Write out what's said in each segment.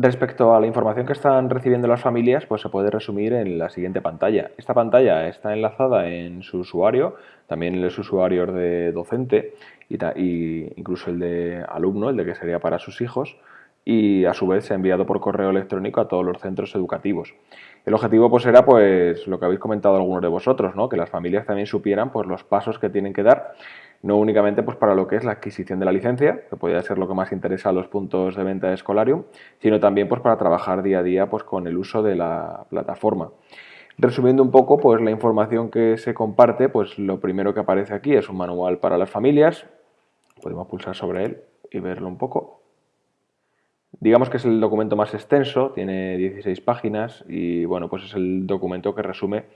Respecto a la información que están recibiendo las familias, pues se puede resumir en la siguiente pantalla. Esta pantalla está enlazada en su usuario, también en los usuarios de docente y, incluso el de alumno, el de que sería para sus hijos, y a su vez se ha enviado por correo electrónico a todos los centros educativos. El objetivo pues era pues lo que habéis comentado algunos de vosotros, ¿no? que las familias también supieran pues los pasos que tienen que dar no únicamente pues, para lo que es la adquisición de la licencia, que podría ser lo que más interesa a los puntos de venta de Escolarium, sino también pues, para trabajar día a día pues, con el uso de la plataforma. Resumiendo un poco, pues la información que se comparte, pues lo primero que aparece aquí es un manual para las familias. Podemos pulsar sobre él y verlo un poco. Digamos que es el documento más extenso, tiene 16 páginas y bueno, pues es el documento que resume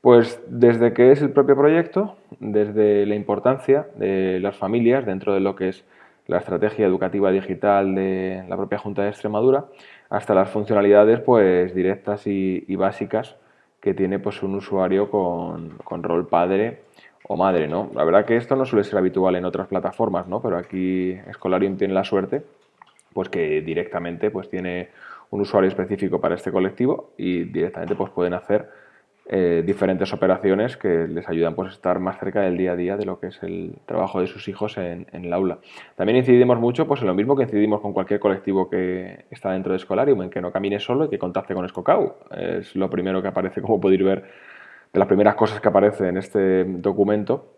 pues desde que es el propio proyecto, desde la importancia de las familias dentro de lo que es la estrategia educativa digital de la propia Junta de Extremadura, hasta las funcionalidades pues directas y, básicas que tiene pues un usuario con, rol padre o madre, ¿no? La verdad que esto no suele ser habitual en otras plataformas, ¿no? Pero aquí Escolarium tiene la suerte pues que directamente pues tiene un usuario específico para este colectivo y directamente pues pueden hacer eh, diferentes operaciones que les ayudan pues, a estar más cerca del día a día de lo que es el trabajo de sus hijos en, el aula. También incidimos mucho pues, en lo mismo que incidimos con cualquier colectivo que está dentro de Escolarium, en que no camine solo y que contacte con Escocau. Es lo primero que aparece, como podéis ver, de las primeras cosas que aparece en este documento.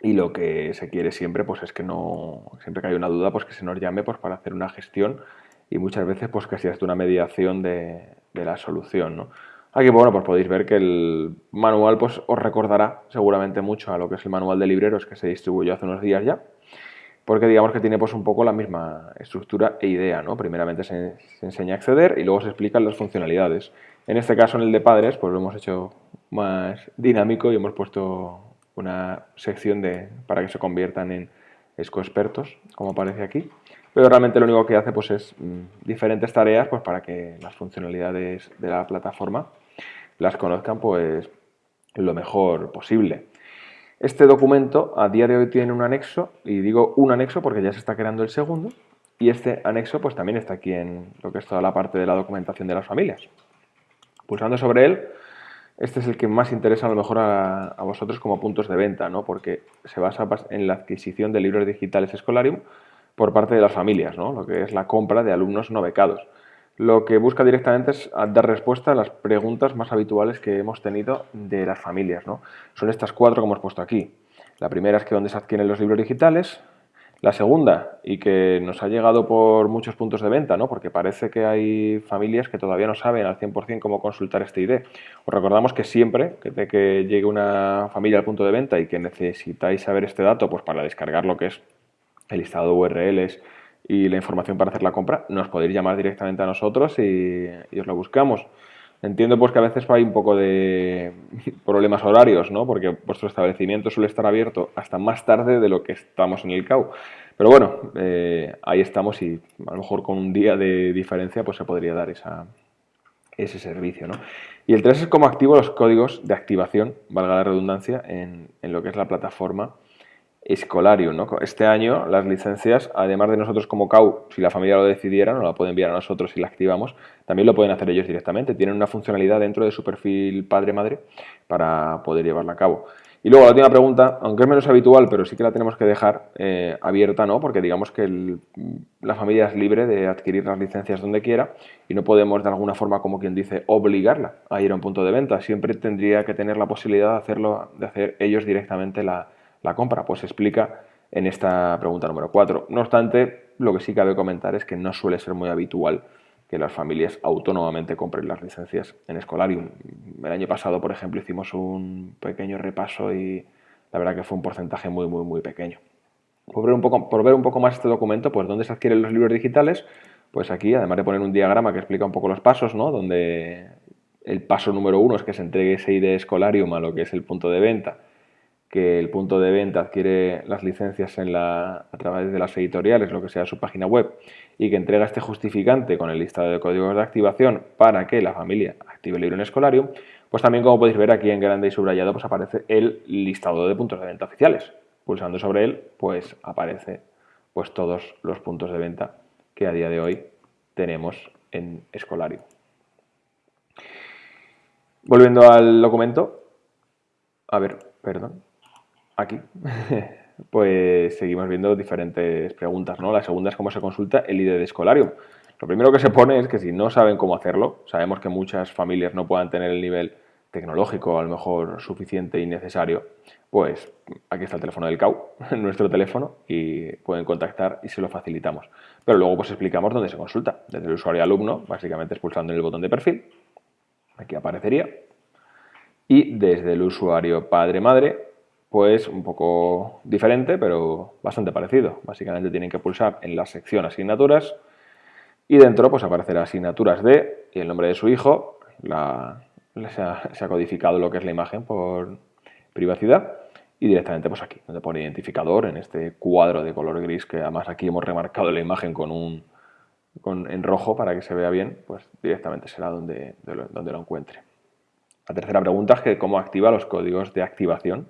Y lo que se quiere siempre pues, es que no, siempre que hay una duda, pues que se nos llame pues, para hacer una gestión y muchas veces pues, que sea una mediación de, de la solución. ¿no? Aquí bueno, pues podéis ver que el manual pues, os recordará seguramente mucho a lo que es el manual de libreros que se distribuyó hace unos días ya, porque digamos que tiene pues un poco la misma estructura e idea, ¿no? Primeramente se, enseña a acceder y luego se explican las funcionalidades. En este caso, en el de padres, pues lo hemos hecho más dinámico y hemos puesto una sección de, para que se conviertan en expertos, como aparece aquí pero realmente lo único que hace pues, es mm, diferentes tareas pues, para que las funcionalidades de la plataforma las conozcan pues, lo mejor posible. Este documento a día de hoy tiene un anexo, y digo un anexo porque ya se está creando el segundo, y este anexo pues también está aquí en lo que es toda la parte de la documentación de las familias. Pulsando sobre él, este es el que más interesa a lo mejor a, a vosotros como puntos de venta, ¿no? porque se basa en la adquisición de libros digitales Escolarium por parte de las familias, ¿no? lo que es la compra de alumnos no becados. Lo que busca directamente es dar respuesta a las preguntas más habituales que hemos tenido de las familias. ¿no? Son estas cuatro que hemos puesto aquí. La primera es que dónde se adquieren los libros digitales. La segunda, y que nos ha llegado por muchos puntos de venta, ¿no? porque parece que hay familias que todavía no saben al 100% cómo consultar este ID. Os recordamos que siempre que, llegue una familia al punto de venta y que necesitáis saber este dato pues para descargar lo que es el listado de URLs y la información para hacer la compra, nos podéis llamar directamente a nosotros y, os lo buscamos. Entiendo pues que a veces hay un poco de problemas horarios, ¿no? Porque vuestro establecimiento suele estar abierto hasta más tarde de lo que estamos en el CAU. Pero bueno, eh, ahí estamos y a lo mejor con un día de diferencia pues se podría dar esa, ese servicio, ¿no? Y el 3 es cómo activo los códigos de activación, valga la redundancia, en, en lo que es la plataforma Escolarium. ¿no? Este año las licencias, además de nosotros como CAU, si la familia lo decidiera, nos la puede enviar a nosotros si la activamos, también lo pueden hacer ellos directamente. Tienen una funcionalidad dentro de su perfil padre-madre para poder llevarla a cabo. Y luego la última pregunta, aunque es menos habitual, pero sí que la tenemos que dejar eh, abierta, ¿no? Porque digamos que la familia es libre de adquirir las licencias donde quiera y no podemos de alguna forma, como quien dice, obligarla a ir a un punto de venta. Siempre tendría que tener la posibilidad de hacerlo, de hacer ellos directamente la, la compra? Pues se explica en esta pregunta número 4. No obstante, lo que sí cabe comentar es que no suele ser muy habitual que las familias autónomamente compren las licencias en Escolarium. El año pasado, por ejemplo, hicimos un pequeño repaso y la verdad que fue un porcentaje muy, muy, muy pequeño. Por ver un poco, por ver un poco más este documento, pues dónde se adquieren los libros digitales, pues aquí, además de poner un diagrama que explica un poco los pasos, ¿no? donde el paso número uno es que se entregue ese ID Escolarium a lo que es el punto de venta que el punto de venta adquiere las licencias a través de las editoriales, lo que sea su página web, y que entrega este justificante con el listado de códigos de activación para que la familia active el libro en Escolarium, pues también como podéis ver aquí en grande y subrayado pues aparece el listado de puntos de venta oficiales. Pulsando sobre él pues aparece pues todos los puntos de venta que a día de hoy tenemos en Escolarium. Volviendo al documento, a ver, perdón, aquí, pues seguimos viendo diferentes preguntas, ¿no? La segunda es cómo se consulta el ID de Escolarium. Lo primero que se pone es que si no saben cómo hacerlo, sabemos que muchas familias no puedan tener el nivel tecnológico a lo mejor suficiente y necesario, pues aquí está el teléfono del CAU, nuestro teléfono, y pueden contactar y se lo facilitamos. Pero luego pues explicamos dónde se consulta. Desde el usuario alumno, básicamente expulsando en el botón de perfil, aquí aparecería, y desde el usuario padre-madre, pues un poco diferente, pero bastante parecido. Básicamente tienen que pulsar en la sección asignaturas y dentro pues aparecerá asignaturas de y el nombre de su hijo, se, ha, codificado lo que es la imagen por privacidad y directamente pues aquí, donde pone identificador en este cuadro de color gris que además aquí hemos remarcado la imagen con un en rojo para que se vea bien, pues directamente será donde, donde lo encuentre. La tercera pregunta es que cómo activa los códigos de activación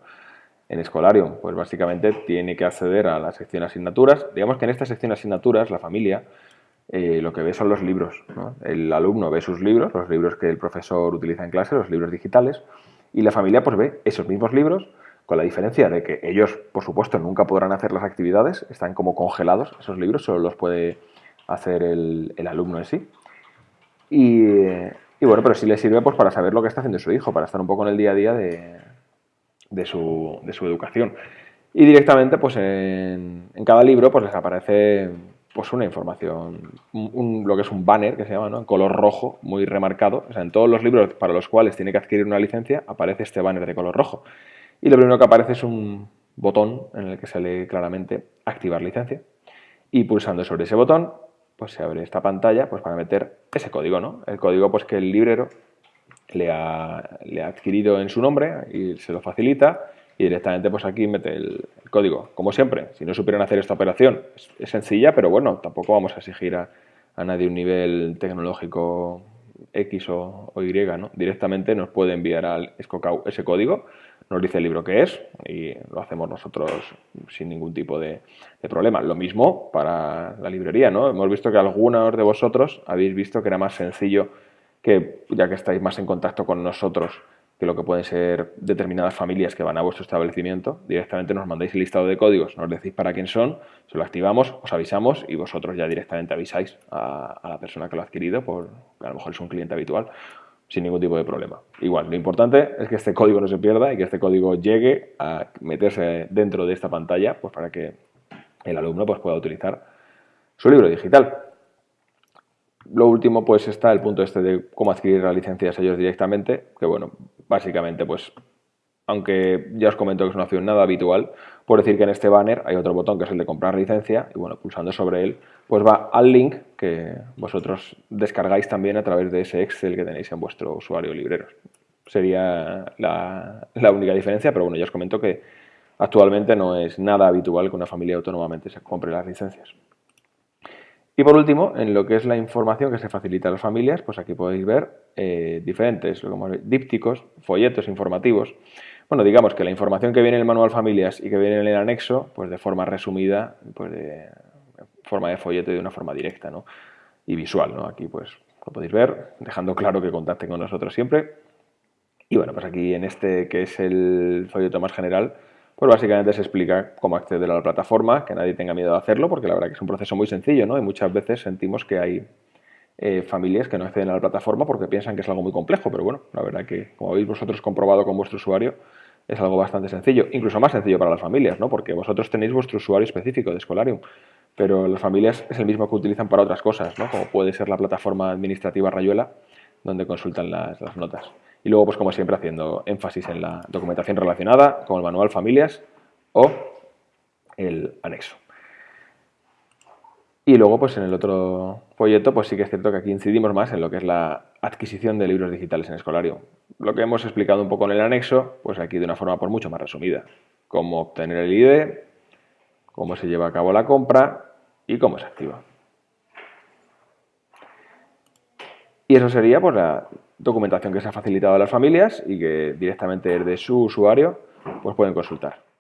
en Escolarium. Pues básicamente tiene que acceder a la sección asignaturas. Digamos que en esta sección asignaturas la familia eh, lo que ve son los libros. El alumno ve sus libros, los libros que el profesor utiliza en clase, los libros digitales, y la familia pues ve esos mismos libros con la diferencia de que ellos, por supuesto, nunca podrán hacer las actividades, están como congelados esos libros, solo los puede hacer el, el alumno en sí. Y, y bueno, pero sí le sirve pues, para saber lo que está haciendo su hijo, para estar un poco en el día a día de, su, educación. Y directamente, pues en, cada libro pues, les aparece pues, una información, lo que es un banner que se llama, ¿no? en color rojo, muy remarcado. O en todos los libros para los cuales tiene que adquirir una licencia, aparece este banner de color rojo. Y lo primero que aparece es un botón en el que se claramente activar licencia. Y pulsando sobre ese botón, pues se abre esta pantalla pues para meter ese código, ¿no? El código pues que el librero le ha, adquirido en su nombre y se lo facilita y directamente pues aquí mete el, código. Como siempre, si no supieran hacer esta operación es, sencilla, pero bueno, tampoco vamos a exigir a, a nadie un nivel tecnológico X o, Y, ¿no? Directamente nos puede enviar al Escocau ese código nos dice el libro que es y lo hacemos nosotros sin ningún tipo de, problema. Lo mismo para la librería, ¿no? Hemos visto que algunos de vosotros habéis visto que era más sencillo que, ya que estáis más en contacto con nosotros, que lo que pueden ser determinadas familias que van a vuestro establecimiento, directamente nos mandáis el listado de códigos, nos decís para quién son, se lo activamos, os avisamos y vosotros ya directamente avisáis a, la persona que lo ha adquirido, por a lo mejor es un cliente habitual sin ningún tipo de problema. Igual, lo importante es que este código no se pierda y que este código llegue a meterse dentro de esta pantalla pues para que el alumno pues, pueda utilizar su libro digital. Lo último, pues está el punto este de cómo adquirir las licencias ellos directamente, que bueno, básicamente pues aunque ya os comento que es una opción nada habitual, por decir que en este banner hay otro botón que es el de comprar licencia y bueno, pulsando sobre él, pues va al link que vosotros descargáis también a través de ese Excel que tenéis en vuestro usuario libreros. Sería la, la única diferencia, pero bueno, ya os comento que actualmente no es nada habitual que una familia autónomamente se compre las licencias. Y por último, en lo que es la información que se facilita a las familias, pues aquí podéis ver eh, diferentes como dípticos, folletos informativos, bueno, digamos que la información que viene en el manual familias y que viene en el anexo, pues de forma resumida, pues de forma de folleto y de una forma directa, ¿no? Y visual, ¿no? Aquí pues lo podéis ver, dejando claro que contacten con nosotros siempre. Y bueno, pues aquí en este que es el folleto más general, pues básicamente se explica cómo acceder a la plataforma, que nadie tenga miedo de hacerlo, porque la verdad que es un proceso muy sencillo, ¿no? Y muchas veces sentimos que hay eh, familias que no acceden a la plataforma porque piensan que es algo muy complejo, pero bueno, la verdad que como habéis vosotros comprobado con vuestro usuario, es algo bastante sencillo, incluso más sencillo para las familias, ¿no? porque vosotros tenéis vuestro usuario específico de Escolarium, pero las familias es el mismo que utilizan para otras cosas, ¿no? como puede ser la plataforma administrativa Rayuela, donde consultan las notas. Y luego, pues como siempre, haciendo énfasis en la documentación relacionada, con el manual familias o el anexo. Y luego, pues en el otro folleto, pues sí que es cierto que aquí incidimos más en lo que es la adquisición de libros digitales en Escolario. Lo que hemos explicado un poco en el anexo, pues aquí de una forma por mucho más resumida. Cómo obtener el ID, cómo se lleva a cabo la compra y cómo se activa. Y eso sería pues, la documentación que se ha facilitado a las familias y que directamente desde su usuario pues, pueden consultar.